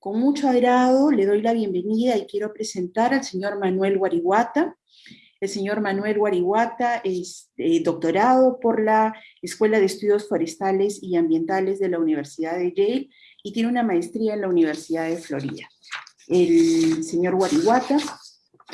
Con mucho agrado le doy la bienvenida y quiero presentar al señor Manuel Guariguata. El señor Manuel Guariguata es eh, doctorado por la Escuela de Estudios Forestales y Ambientales de la Universidad de Yale y tiene una maestría en la Universidad de Florida. El señor Guariguata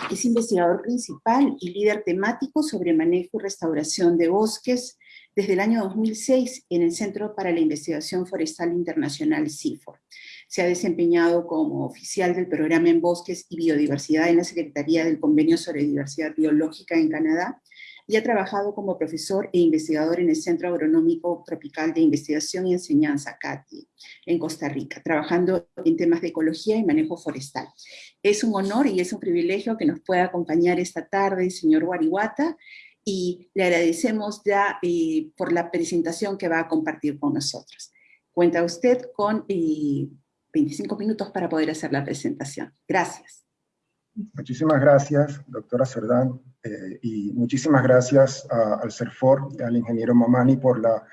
es investigador principal y líder temático sobre manejo y restauración de bosques desde el año 2006 en el Centro para la Investigación Forestal Internacional CIFOR. Se ha desempeñado como oficial del programa en Bosques y Biodiversidad en la Secretaría del Convenio sobre Diversidad Biológica en Canadá, y ha trabajado como profesor e investigador en el Centro Agronómico Tropical de Investigación y Enseñanza, CATI, en Costa Rica, trabajando en temas de ecología y manejo forestal. Es un honor y es un privilegio que nos pueda acompañar esta tarde el señor Guarihuata, y le agradecemos ya eh, por la presentación que va a compartir con nosotros. Cuenta usted con eh, 25 minutos para poder hacer la presentación. Gracias. Muchísimas gracias, doctora Cerdán, eh, y muchísimas gracias al CERFOR y al ingeniero Mamani por la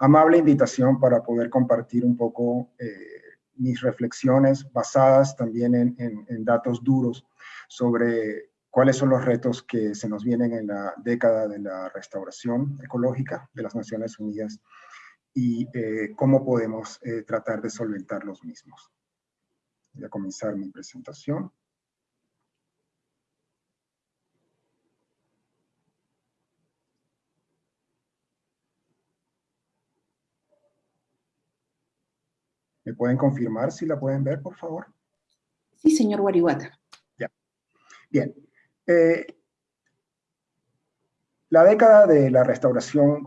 amable invitación para poder compartir un poco eh, mis reflexiones basadas también en, en, datos duros sobre cuáles son los retos que se nos vienen en la década de la restauración ecológica de las Naciones Unidas y eh, cómo podemos eh, tratar de solventar los mismos. Voy a comenzar mi presentación. ¿Me pueden confirmar si la pueden ver, por favor? Sí, señor Guarihuata. Ya. Bien. Eh, la década de la restauración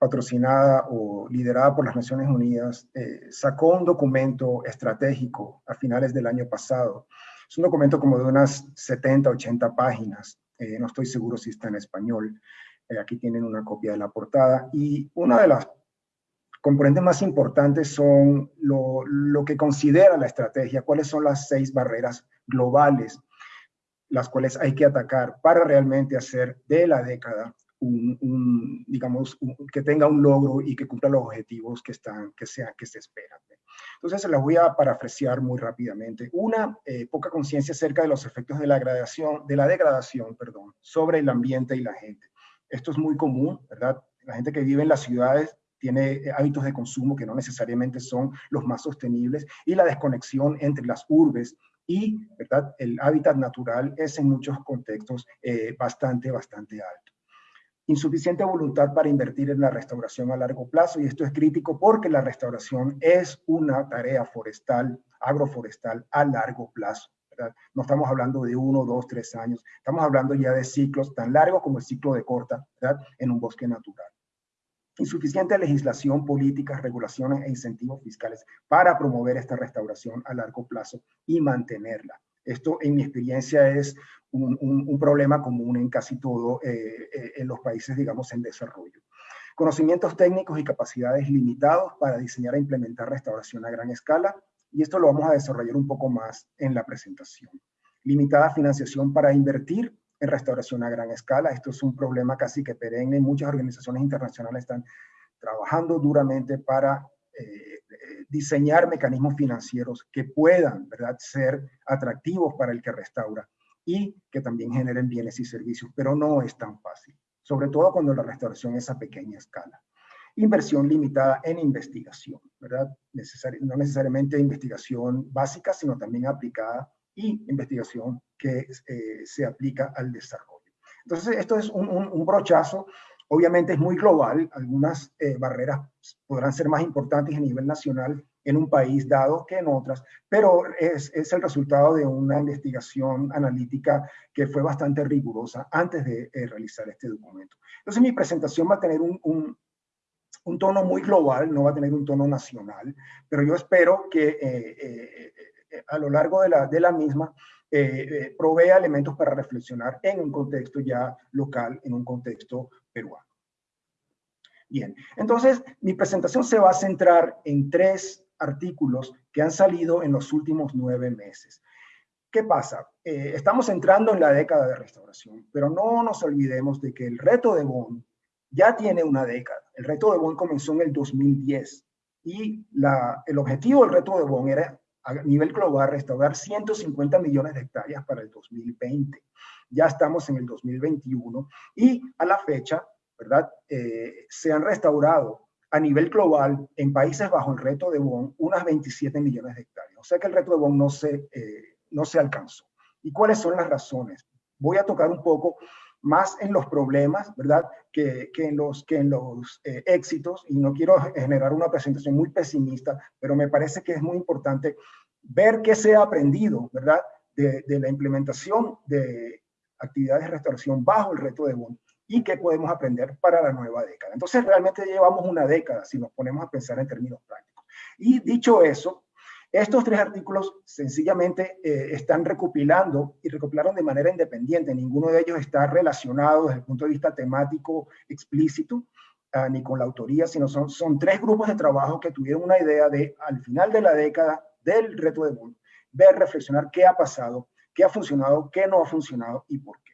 patrocinada o liderada por las Naciones Unidas, eh, sacó un documento estratégico a finales del año pasado. Es un documento como de unas 70, 80 páginas, eh, no estoy seguro si está en español. Eh, aquí tienen una copia de la portada. Y una de las componentes más importantes son lo, lo que considera la estrategia, cuáles son las seis barreras globales las cuales hay que atacar para realmente hacer de la década un, digamos, que tenga un logro y que cumpla los objetivos que, están, que, sea, que se esperan. Entonces se las voy a parafrasear muy rápidamente. Una, eh, poca conciencia acerca de los efectos de la, gradación, de la degradación perdón, sobre el ambiente y la gente. Esto es muy común, ¿verdad? La gente que vive en las ciudades tiene eh, hábitos de consumo que no necesariamente son los más sostenibles y la desconexión entre las urbes y ¿verdad? el hábitat natural es en muchos contextos eh, bastante, bastante alto insuficiente voluntad para invertir en la restauración a largo plazo, y esto es crítico porque la restauración es una tarea forestal, agroforestal a largo plazo. No estamos hablando de uno, dos, tres años, estamos hablando ya de ciclos tan largos como el ciclo de corta en un bosque natural. Insuficiente legislación, políticas, regulaciones e incentivos fiscales para promover esta restauración a largo plazo y mantenerla. Esto, en mi experiencia, es un, problema común en casi todo eh, eh, en los países, digamos, en desarrollo. Conocimientos técnicos y capacidades limitados para diseñar e implementar restauración a gran escala, y esto lo vamos a desarrollar un poco más en la presentación. Limitada financiación para invertir en restauración a gran escala. Esto es un problema casi que perenne. Muchas organizaciones internacionales están trabajando duramente para eh, diseñar mecanismos financieros que puedan ¿verdad? ser atractivos para el que restaura y que también generen bienes y servicios, pero no es tan fácil, sobre todo cuando la restauración es a pequeña escala. Inversión limitada en investigación, ¿verdad? no necesariamente investigación básica, sino también aplicada y investigación que eh, se aplica al desarrollo. Entonces, esto es un brochazo Obviamente es muy global, algunas eh, barreras podrán ser más importantes a nivel nacional en un país dado que en otras, pero es, es el resultado de una investigación analítica que fue bastante rigurosa antes de eh, realizar este documento. Entonces mi presentación va a tener un, un, un, tono muy global, no va a tener un tono nacional, pero yo espero que eh, a lo largo de la, de la misma provea elementos para reflexionar en un contexto ya local, en un contexto peruano. Bien, entonces mi presentación se va a centrar en tres artículos que han salido en los últimos nueve meses. ¿Qué pasa? Eh, estamos entrando en la década de restauración, pero no nos olvidemos de que el reto de Bonn ya tiene una década. El reto de Bonn comenzó en el 2010 y el objetivo del reto de Bonn era a nivel global restaurar 150 millones de hectáreas para el 2020. Ya estamos en el 2021 y a la fecha, ¿verdad? Eh, se han restaurado a nivel global en países bajo el reto de Bonn unas 27 millones de hectáreas. O sea que el reto de Bonn no se, eh, no se alcanzó. ¿Y cuáles son las razones? Voy a tocar un poco más en los problemas, ¿verdad? Que, que en los, que en los eh, éxitos, y no quiero generar una presentación muy pesimista, pero me parece que es muy importante ver qué se ha aprendido, ¿verdad? De, de la implementación de actividades de restauración bajo el reto de Bonn y qué podemos aprender para la nueva década. Entonces, realmente llevamos una década si nos ponemos a pensar en términos prácticos. Y dicho eso, estos tres artículos sencillamente eh, están recopilando y recopilaron de manera independiente. Ninguno de ellos está relacionado desde el punto de vista temático explícito, uh, ni con la autoría, sino son, son tres grupos de trabajo que tuvieron una idea de, al final de la década del reto de Bonn, ver, reflexionar qué ha pasado, qué ha funcionado, qué no ha funcionado y por qué.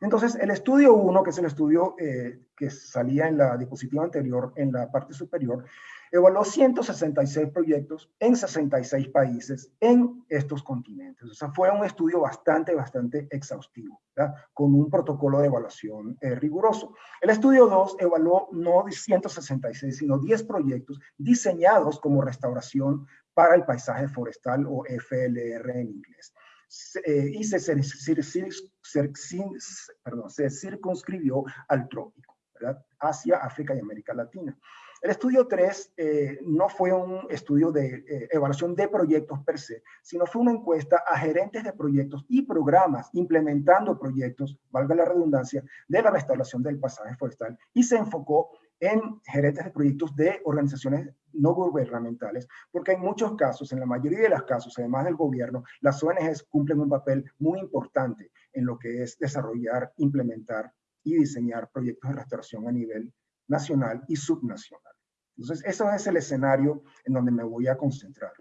Entonces, el estudio 1, que es el estudio eh, que salía en la diapositiva anterior, en la parte superior, evaluó 166 proyectos en 66 países en estos continentes. O sea, fue un estudio bastante, bastante exhaustivo, con un protocolo de evaluación eh, riguroso. El estudio 2 evaluó no 166, sino 10 proyectos diseñados como restauración para el paisaje forestal o FLR en inglés. Eh, y se, perdón, se circunscribió al trópico, ¿verdad? Asia, África y América Latina. El estudio 3 eh, no fue un estudio de eh, evaluación de proyectos per se, sino fue una encuesta a gerentes de proyectos y programas implementando proyectos, valga la redundancia, de la restauración del pasaje forestal y se enfocó en gerentes de proyectos de organizaciones no gubernamentales, porque en muchos casos, en la mayoría de los casos, además del gobierno, las ONGs cumplen un papel muy importante en lo que es desarrollar, implementar y diseñar proyectos de restauración a nivel nacional y subnacional. Entonces, eso es el escenario en donde me voy a concentrar.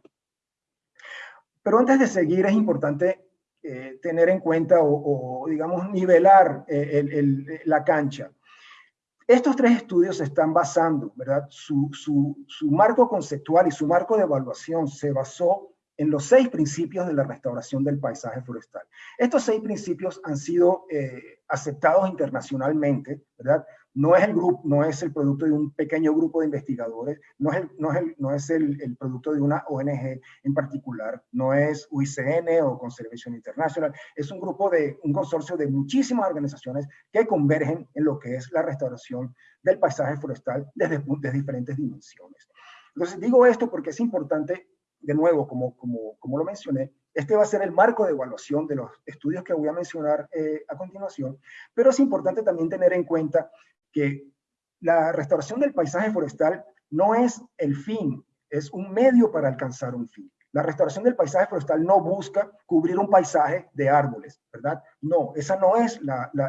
Pero antes de seguir, es importante eh, tener en cuenta o, digamos, nivelar eh, la cancha. Estos tres estudios están basando, ¿verdad? Su, su, marco conceptual y su marco de evaluación se basó en los seis principios de la restauración del paisaje forestal. Estos seis principios han sido eh, aceptados internacionalmente, ¿verdad? No es el grupo, no es el producto de un pequeño grupo de investigadores, no es el, no es el, no es el, producto de una ONG en particular, no es UICN o Conservation International, es un grupo de, un consorcio de muchísimas organizaciones que convergen en lo que es la restauración del paisaje forestal desde, desde diferentes dimensiones. Entonces digo esto porque es importante, de nuevo, como, como, como lo mencioné, este va a ser el marco de evaluación de los estudios que voy a mencionar eh, a continuación, pero es importante también tener en cuenta que la restauración del paisaje forestal no es el fin, es un medio para alcanzar un fin. La restauración del paisaje forestal no busca cubrir un paisaje de árboles, ¿verdad? No, esa no es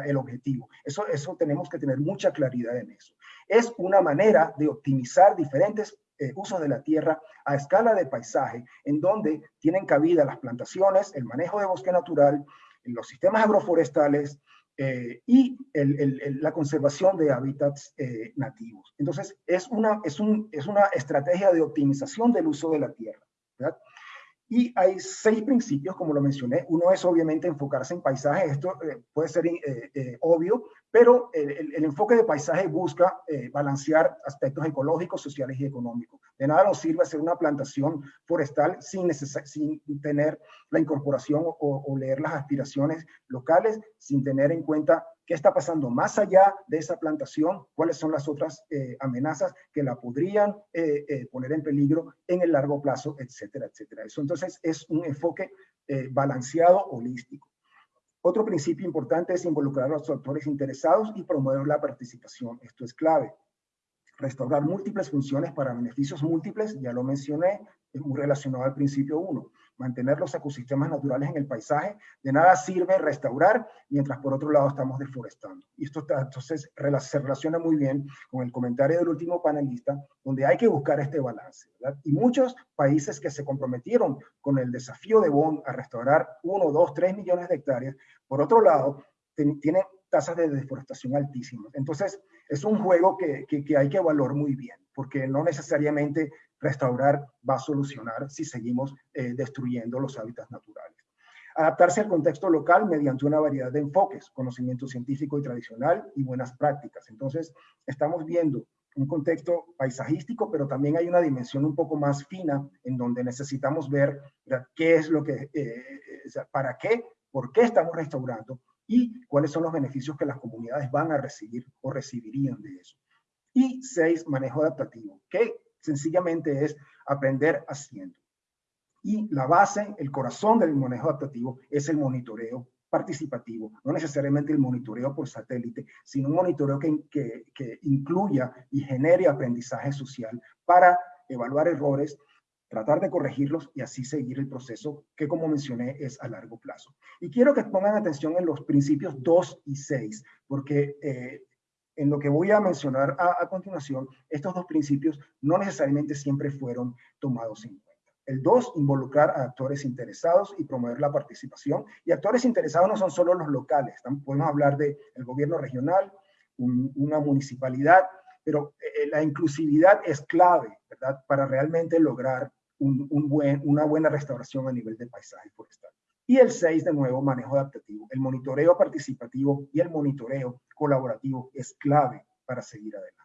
el objetivo. Eso, eso tenemos que tener mucha claridad en eso. Es una manera de optimizar diferentes eh, usos de la tierra a escala de paisaje, en donde tienen cabida las plantaciones, el manejo de bosque natural, los sistemas agroforestales, eh, y la conservación de hábitats eh, nativos. Entonces, es una, es, un, es una estrategia de optimización del uso de la tierra. Y hay seis principios, como lo mencioné. Uno es obviamente enfocarse en paisaje. Esto eh, puede ser obvio, pero el, el, enfoque de paisaje busca balancear aspectos ecológicos, sociales y económicos. De nada nos sirve hacer una plantación forestal sin, sin tener la incorporación o, leer las aspiraciones locales, sin tener en cuenta qué está pasando más allá de esa plantación, cuáles son las otras eh, amenazas que la podrían eh, eh, poner en peligro en el largo plazo, etcétera, etcétera. Eso entonces es un enfoque balanceado, holístico. Otro principio importante es involucrar a los actores interesados y promover la participación. Esto es clave restaurar múltiples funciones para beneficios múltiples, ya lo mencioné, es muy relacionado al principio 1. Mantener los ecosistemas naturales en el paisaje, de nada sirve restaurar, mientras por otro lado estamos deforestando. Y esto está, entonces se relaciona muy bien con el comentario del último panelista, donde hay que buscar este balance. ¿verdad? Y muchos países que se comprometieron con el desafío de Bonn a restaurar 1, 2, 3 millones de hectáreas, por otro lado, tienen tasas de deforestación altísimas. Entonces, es un juego que, que, hay que evaluar muy bien, porque no necesariamente restaurar va a solucionar si seguimos eh, destruyendo los hábitats naturales. Adaptarse al contexto local mediante una variedad de enfoques, conocimiento científico y tradicional y buenas prácticas. Entonces, estamos viendo un contexto paisajístico, pero también hay una dimensión un poco más fina en donde necesitamos ver qué es lo que, eh, para qué, por qué estamos restaurando y cuáles son los beneficios que las comunidades van a recibir o recibirían de eso. Y seis, manejo adaptativo, que sencillamente es aprender haciendo. Y la base, el corazón del manejo adaptativo es el monitoreo participativo, no necesariamente el monitoreo por satélite, sino un monitoreo que, que, incluya y genere aprendizaje social para evaluar errores, tratar de corregirlos y así seguir el proceso que, como mencioné, es a largo plazo. Y quiero que pongan atención en los principios 2 y 6, porque eh, en lo que voy a mencionar a, continuación, estos dos principios no necesariamente siempre fueron tomados en cuenta. El dos, involucrar a actores interesados y promover la participación. Y actores interesados no son solo los locales, podemos hablar del el gobierno regional, una municipalidad, pero eh, eh, la inclusividad es clave, ¿verdad? Para realmente lograr una buena restauración a nivel de paisaje forestal. Y el seis, de nuevo, manejo adaptativo. El monitoreo participativo y el monitoreo colaborativo es clave para seguir adelante.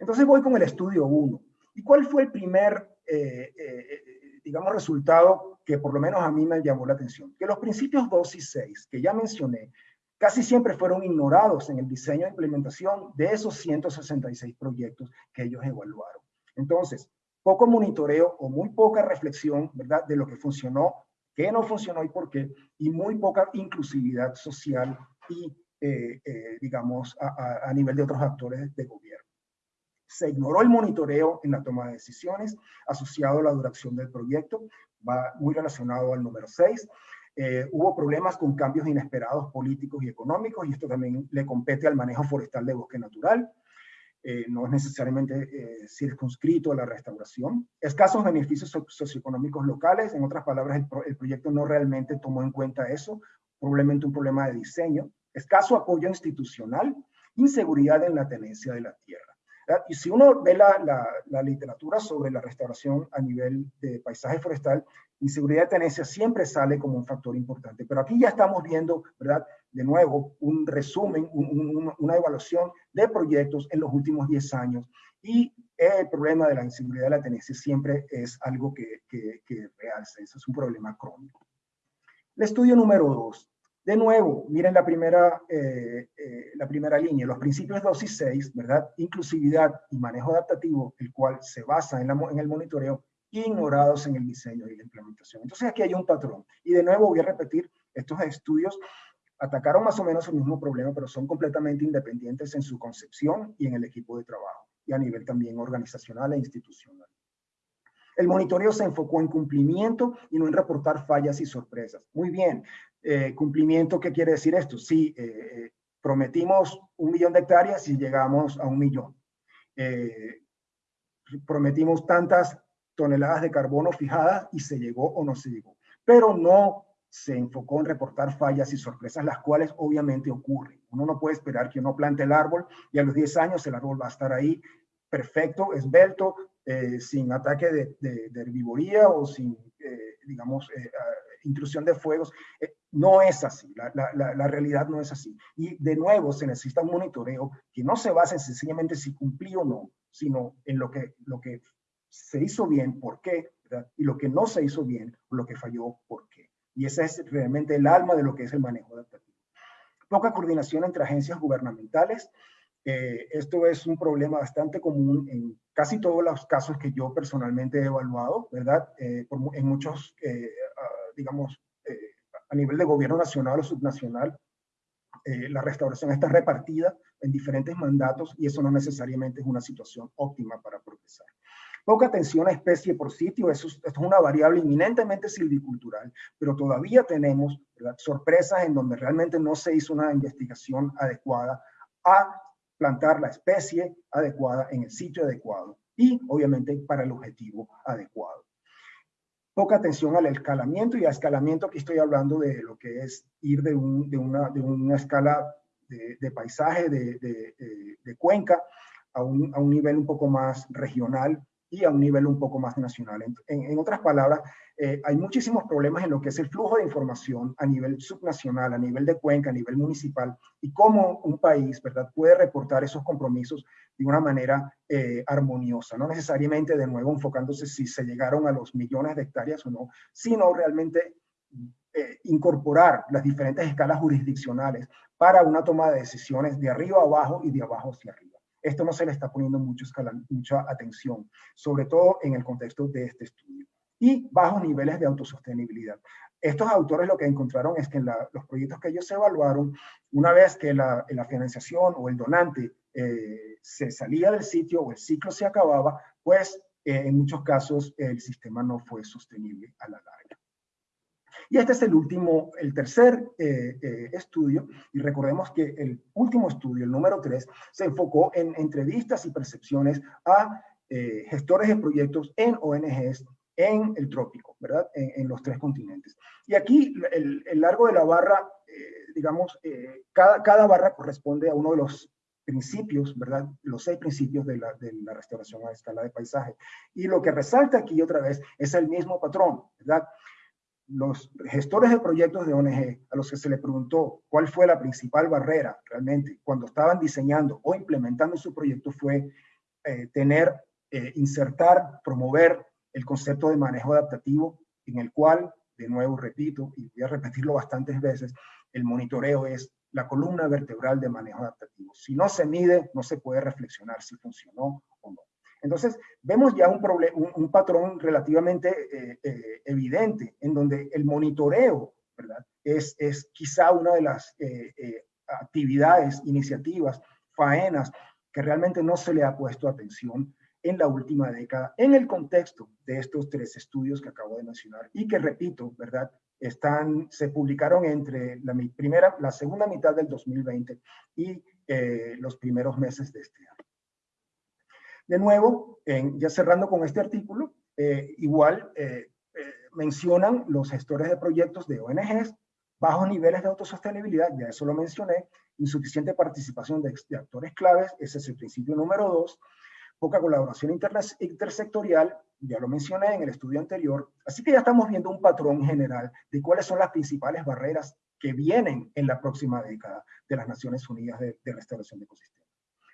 Entonces voy con el estudio 1. ¿Y cuál fue el primer eh, eh, digamos, resultado que por lo menos a mí me llamó la atención, que los principios 2 y 6 que ya mencioné casi siempre fueron ignorados en el diseño e implementación de esos 166 proyectos que ellos evaluaron. Entonces, poco monitoreo o muy poca reflexión, ¿verdad?, de lo que funcionó, qué no funcionó y por qué, y muy poca inclusividad social y, eh, digamos, a nivel de otros actores de gobierno. Se ignoró el monitoreo en la toma de decisiones asociado a la duración del proyecto, va muy relacionado al número 6. Eh, hubo problemas con cambios inesperados políticos y económicos, y esto también le compete al manejo forestal de bosque natural. Eh, no es necesariamente eh, circunscrito a la restauración. Escasos beneficios socioeconómicos locales, en otras palabras, el, proyecto no realmente tomó en cuenta eso, probablemente un problema de diseño. Escaso apoyo institucional, inseguridad en la tenencia de la tierra. Y si uno ve la, la, literatura sobre la restauración a nivel de paisaje forestal, inseguridad de tenencia siempre sale como un factor importante. Pero aquí ya estamos viendo, ¿verdad? De nuevo, un resumen, una evaluación de proyectos en los últimos 10 años. Y el problema de la inseguridad de la tenencia siempre es algo que, que, que realza. Eso es un problema crónico. El estudio número 2. De nuevo, miren la primera, eh, eh, la primera línea, los principios 2 y 6, ¿verdad? Inclusividad y manejo adaptativo, el cual se basa en, en el monitoreo, ignorados en el diseño y la implementación. Entonces aquí hay un patrón. Y de nuevo voy a repetir, estos estudios atacaron más o menos el mismo problema, pero son completamente independientes en su concepción y en el equipo de trabajo, y a nivel también organizacional e institucional. El monitoreo se enfocó en cumplimiento y no en reportar fallas y sorpresas. Muy bien, eh, cumplimiento, ¿qué quiere decir esto? Sí, eh, eh, prometimos un millón de hectáreas y llegamos a un millón. prometimos tantas toneladas de carbono fijadas y se llegó o no se llegó. Pero no se enfocó en reportar fallas y sorpresas, las cuales obviamente ocurren. Uno no puede esperar que uno plante el árbol y a los 10 años el árbol va a estar ahí perfecto, esbelto, sin ataque de, herbivoría o sin, digamos, intrusión de fuegos. Eh, no es así, la, la, la, realidad no es así. Y de nuevo se necesita un monitoreo que no se base sencillamente si cumplí o no, sino en lo que, lo que se hizo bien, por qué, y lo que no se hizo bien, lo que falló, por qué. Y ese es realmente el alma de lo que es el manejo adaptativo. Poca coordinación entre agencias gubernamentales. Eh, esto es un problema bastante común en casi todos los casos que yo personalmente he evaluado, ¿verdad? Eh, en muchos digamos, eh, a nivel de gobierno nacional o subnacional, la restauración está repartida en diferentes mandatos y eso no necesariamente es una situación óptima para. Poca atención a especie por sitio, eso, esto es una variable eminentemente silvicultural, pero todavía tenemos sorpresas en donde realmente no se hizo una investigación adecuada a plantar la especie adecuada en el sitio adecuado y obviamente para el objetivo adecuado. Poca atención al escalamiento y a escalamiento aquí estoy hablando de lo que es ir de, un, de, una, de una, escala de, de paisaje, de, de, cuenca, a un, a un, nivel un poco más regional y a un nivel un poco más nacional. En, otras palabras, eh, hay muchísimos problemas en lo que es el flujo de información a nivel subnacional, a nivel de cuenca, a nivel municipal, y cómo un país ¿verdad? puede reportar esos compromisos de una manera eh, armoniosa, no necesariamente de nuevo enfocándose si se llegaron a los millones de hectáreas o no, sino realmente eh, incorporar las diferentes escalas jurisdiccionales para una toma de decisiones de arriba a abajo y de abajo hacia arriba. Esto no se le está poniendo mucho mucha atención, sobre todo en el contexto de este estudio. Y bajos niveles de autosostenibilidad. Estos autores lo que encontraron es que en los proyectos que ellos evaluaron, una vez que la, financiación o el donante eh, se salía del sitio o el ciclo se acababa, pues eh, en muchos casos el sistema no fue sostenible a la larga. Y este es el último, el tercer eh, eh, estudio, y recordemos que el último estudio, el número tres, se enfocó en entrevistas y percepciones a eh, gestores de proyectos en ONGs en el trópico, ¿verdad? En, los tres continentes. Y aquí el, largo de la barra, digamos, cada, cada barra corresponde a uno de los principios, ¿verdad? Los seis principios de la, de la, restauración a escala de paisaje. Y lo que resalta aquí otra vez es el mismo patrón, ¿verdad? Los gestores de proyectos de ONG a los que se le preguntó cuál fue la principal barrera realmente cuando estaban diseñando o implementando su proyecto fue eh, tener, eh, insertar, promover el concepto de manejo adaptativo en el cual, de nuevo repito, y voy a repetirlo bastantes veces, el monitoreo es la columna vertebral de manejo adaptativo. Si no se mide, no se puede reflexionar si funcionó. Entonces, vemos ya un, un, patrón relativamente eh, eh, evidente en donde el monitoreo ¿verdad? Es, es quizá una de las eh, actividades, iniciativas, faenas que realmente no se le ha puesto atención en la última década en el contexto de estos tres estudios que acabo de mencionar y que, repito, ¿verdad? Están, se publicaron entre la, primera, la segunda mitad del 2020 y los primeros meses de este año. De nuevo, ya cerrando con este artículo, eh, igual eh, eh, mencionan los gestores de proyectos de ONGs, bajos niveles de autosostenibilidad, ya eso lo mencioné, insuficiente participación de, actores claves, ese es el principio número dos, poca colaboración intersectorial, ya lo mencioné en el estudio anterior, así que ya estamos viendo un patrón general de cuáles son las principales barreras que vienen en la próxima década de las Naciones Unidas de, de Restauración de Ecosistemas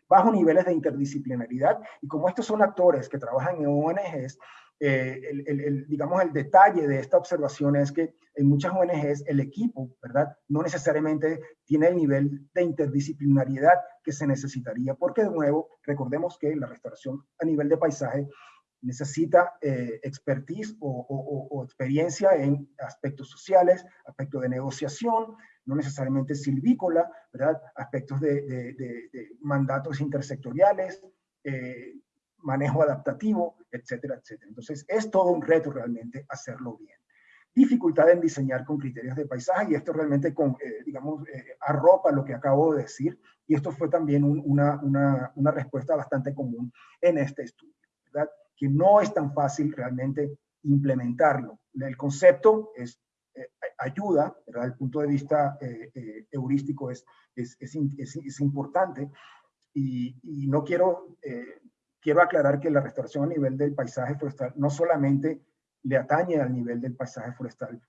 bajo niveles de interdisciplinaridad. Y como estos son actores que trabajan en ONGs, eh, el, digamos, el detalle de esta observación es que en muchas ONGs el equipo, ¿verdad? No necesariamente tiene el nivel de interdisciplinariedad que se necesitaría, porque de nuevo, recordemos que la restauración a nivel de paisaje necesita eh, expertise o, experiencia en aspectos sociales, aspectos de negociación, no necesariamente silvícola, ¿verdad? aspectos de, mandatos intersectoriales, eh, manejo adaptativo, etcétera, etcétera. Entonces, es todo un reto realmente hacerlo bien. Dificultad en diseñar con criterios de paisaje, y esto realmente, con, eh, digamos, eh, arropa lo que acabo de decir, y esto fue también una, una, una respuesta bastante común en este estudio, ¿verdad? Que no es tan fácil realmente implementarlo. El concepto es ayuda, ¿verdad? el punto de vista eh, eh, heurístico es, es, es, es importante. Y, y, no quiero, quiero aclarar que la restauración a nivel del paisaje forestal no solamente le atañe al nivel del paisaje forestal,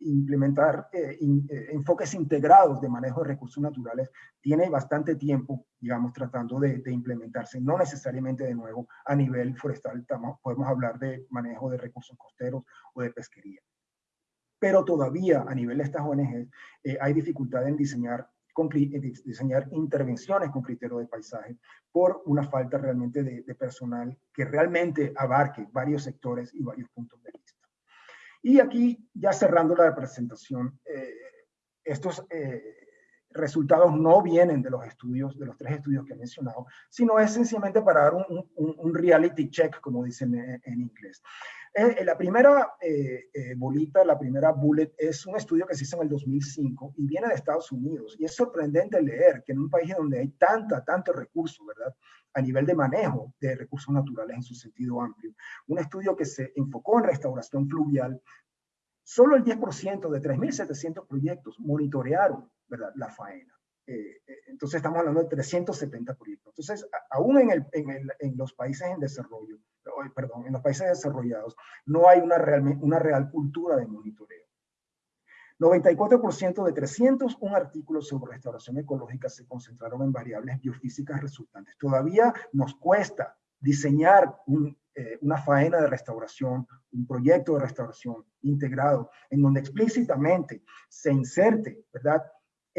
implementar enfoques integrados de manejo de recursos naturales tiene bastante tiempo, digamos, tratando de, de, implementarse, no necesariamente de nuevo a nivel forestal, podemos hablar de manejo de recursos costeros o de pesquería pero todavía a nivel de estas ONG eh, hay dificultad en diseñar, diseñar intervenciones con criterio de paisaje por una falta realmente de, personal que realmente abarque varios sectores y varios puntos de vista. Y aquí, ya cerrando la presentación, eh, estos eh, resultados no vienen de los estudios, de los tres estudios que he mencionado, sino es sencillamente para dar un, reality check, como dicen en inglés. Eh, la primera eh, eh, bolita, la primera bullet, es un estudio que se hizo en el 2005 y viene de Estados Unidos. Y es sorprendente leer que en un país donde hay tanta, tanto recurso, ¿verdad? A nivel de manejo de recursos naturales en su sentido amplio. Un estudio que se enfocó en restauración fluvial. Solo el 10% de 3.700 proyectos monitorearon, ¿verdad? La faena. eh, entonces estamos hablando de 370 proyectos. Entonces, aún en, el, en, en, los países en desarrollo, perdón, en los países desarrollados, no hay una real, una real cultura de monitoreo. 94% de 301 artículos sobre restauración ecológica se concentraron en variables biofísicas resultantes. Todavía nos cuesta diseñar eh, una faena de restauración, un proyecto de restauración integrado, en donde explícitamente se inserte, ¿verdad?,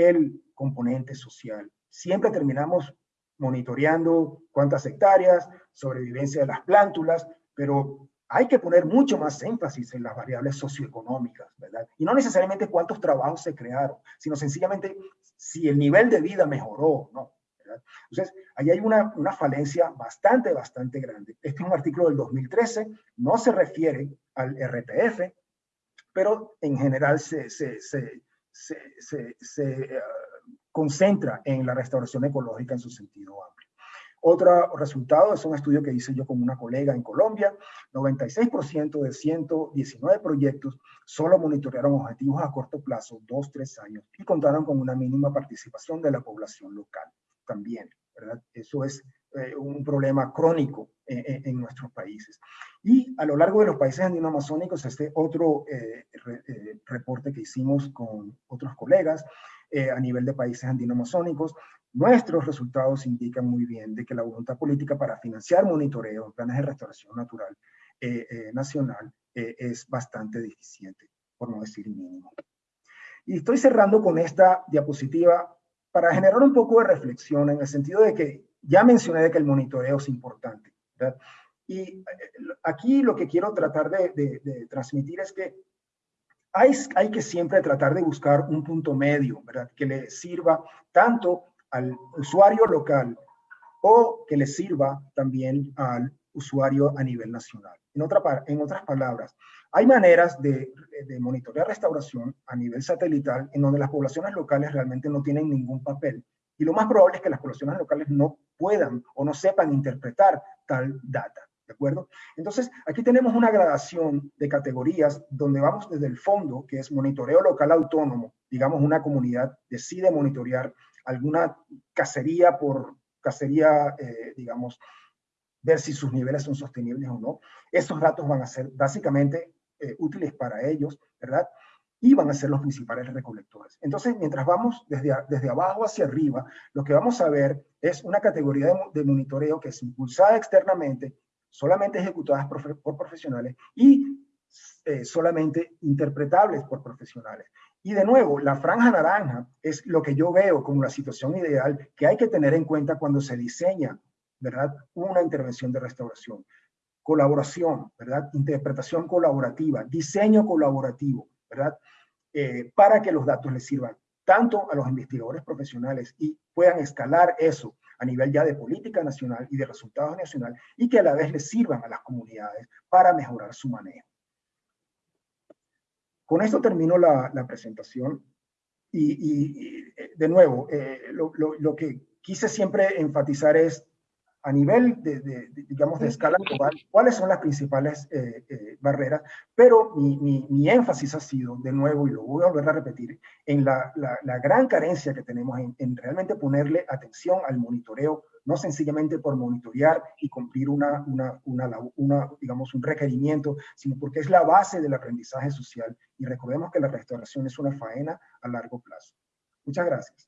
el componente social. Siempre terminamos monitoreando cuántas hectáreas, sobrevivencia de las plántulas, pero hay que poner mucho más énfasis en las variables socioeconómicas, ¿verdad? Y no necesariamente cuántos trabajos se crearon, sino sencillamente si el nivel de vida mejoró, ¿no? ¿verdad? Entonces, ahí hay una, una falencia bastante, bastante grande. Este es un artículo del 2013, no se refiere al RTF, pero en general se, se, se, se uh, concentra en la restauración ecológica en su sentido amplio. Otro resultado es un estudio que hice yo con una colega en Colombia. 96% de 119 proyectos solo monitorearon objetivos a corto plazo, dos, tres años, y contaron con una mínima participación de la población local también, ¿verdad? Eso es eh, un problema crónico en, nuestros países. Y a lo largo de los países andino-amazónicos, este otro eh, eh, reporte que hicimos con otros colegas a nivel de países andino-amazónicos, Nuestros resultados indican muy bien de que la voluntad política para financiar monitoreo planes de restauración natural eh, eh, nacional eh, es bastante deficiente, por no decir mínimo. Y estoy cerrando con esta diapositiva para generar un poco de reflexión en el sentido de que ya mencioné de que el monitoreo es importante. Y aquí lo que quiero tratar de, de transmitir es que hay, hay, que siempre tratar de buscar un punto medio, ¿verdad? Que le sirva tanto al usuario local o que le sirva también al usuario a nivel nacional. En, otra, en otras palabras, hay maneras de, de monitorear restauración a nivel satelital en donde las poblaciones locales realmente no tienen ningún papel. Y lo más probable es que las poblaciones locales no puedan o no sepan interpretar tal data. ¿De acuerdo? Entonces, aquí tenemos una gradación de categorías donde vamos desde el fondo, que es monitoreo local autónomo, digamos una comunidad decide monitorear alguna cacería por cacería, eh, digamos, ver si sus niveles son sostenibles o no. Estos datos van a ser básicamente eh, útiles para ellos, ¿verdad? Y van a ser los principales recolectores. Entonces, mientras vamos desde, desde abajo hacia arriba, lo que vamos a ver es una categoría de, monitoreo que es impulsada externamente, solamente ejecutadas por, profesionales y eh, solamente interpretables por profesionales. Y de nuevo, la franja naranja es lo que yo veo como la situación ideal que hay que tener en cuenta cuando se diseña, ¿verdad? Una intervención de restauración. Colaboración, ¿verdad? Interpretación colaborativa, diseño colaborativo, ¿verdad? Eh, para que los datos les sirvan tanto a los investigadores profesionales y puedan escalar eso a nivel ya de política nacional y de resultados nacional y que a la vez les sirvan a las comunidades para mejorar su manejo. Con esto termino la, presentación y, de nuevo, eh, lo, que quise siempre enfatizar es a nivel de, digamos, de escala global, cuáles son las principales eh, eh, barreras, pero mi, énfasis ha sido, de nuevo, y lo voy a volver a repetir, en la, gran carencia que tenemos en, en, realmente ponerle atención al monitoreo no sencillamente por monitorear y cumplir una, una, una, digamos, un requerimiento, sino porque es la base del aprendizaje social. Y recordemos que la restauración es una faena a largo plazo. Muchas gracias.